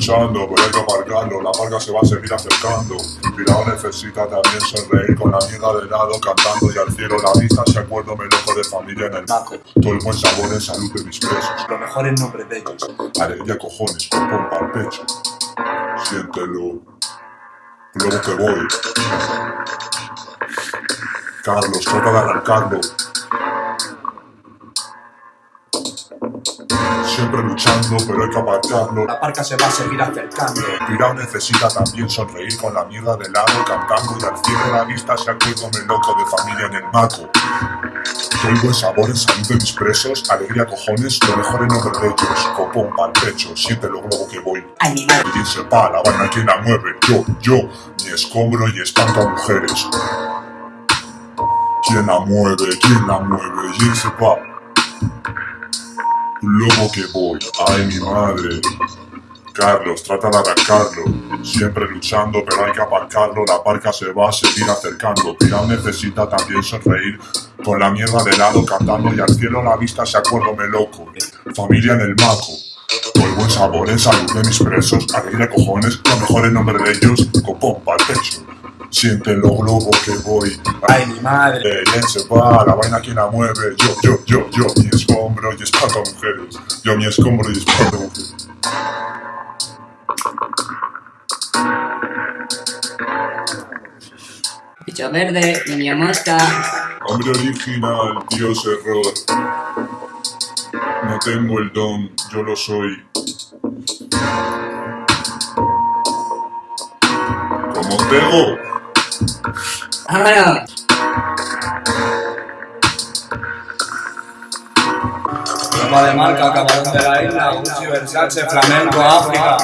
luchando, pero hay que aparcarlo. La marca se va a seguir acercando. Pirao necesita también sonreír con la mierda de lado, cantando y al cielo la vista. Se acuerdo me loco de familia en el maco. Todo el buen sabor en salud de mis presos. Lo mejor en nombre de ellos. Alegría cojones, pompa al pecho. Siéntelo. Luego que voy. Carlos, trata de arrancarlo. Siempre luchando, pero hay que apartarlo. La parca se va a seguir acercando. Pirao necesita también sonreír con la mierda de lado, cantando y al cielo la vista se acuérdome loco de familia en el maco. Todo el sabor en salud de mis presos, alegría cojones, lo mejor en nombre de ellos, copón pa'l pecho, siéntelo luego que voy. Madre. Quien sepa, la vaina quien la mueve, yo, yo, mi escombro y espanto a mujeres. ¿Quién la mueve? ¿Quién la mueve? ¿Quién sepa? Luego que voy, ay mi madre. Carlos, trata de arrancarlo. Siempre luchando, pero hay que aparcarlo. La parca se va a seguir acercando. Pirao necesita también sonreír. Con la mierda de lado cantando y al cielo la vista se acuérdome loco. Familia en el maco. Todo el buen sabor en salud de mis presos. Alegría cojones, lo mejor en nombre de ellos. Copón pa'l pecho. Siéntelo, globo que voy. Ay, mi madre. Eh, ¿Quién se va? La vaina quien la mueve. Yo, yo, yo, yo, mi escombro y espanto a mujeres. Yo, mi escombro y espanto a mujeres. Bicho verde, niño mosca. Hombre original, Dios error. No tengo el don, yo lo soy. Como Tego. ¡Vámonos! Ropa de marca, camarón de la isla, Gucci, Versace, flamenco, África.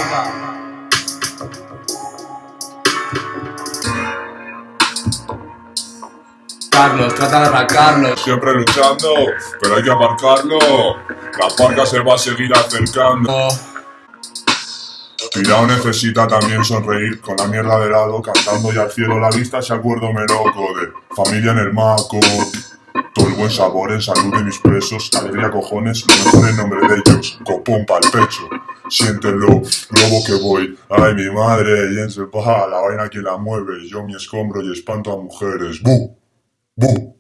Carlos, trata de arrancarlo. Siempre luchando, pero hay que aparcarlo. La parca se va a seguir acercando. Pirao necesita también sonreír con la mierda de lado, cantando y al cielo la vista se acuérdome loco de familia en el maco. Todo el buen sabor en salud de mis presos, alegría cojones, lo mejor en nombre de ellos, copón pa'l pecho. Siéntelo, luego que voy, ay mi madre, y en la vaina que la mueve, yo mi escombro y espanto a mujeres. ¡Bu! ¡Bu!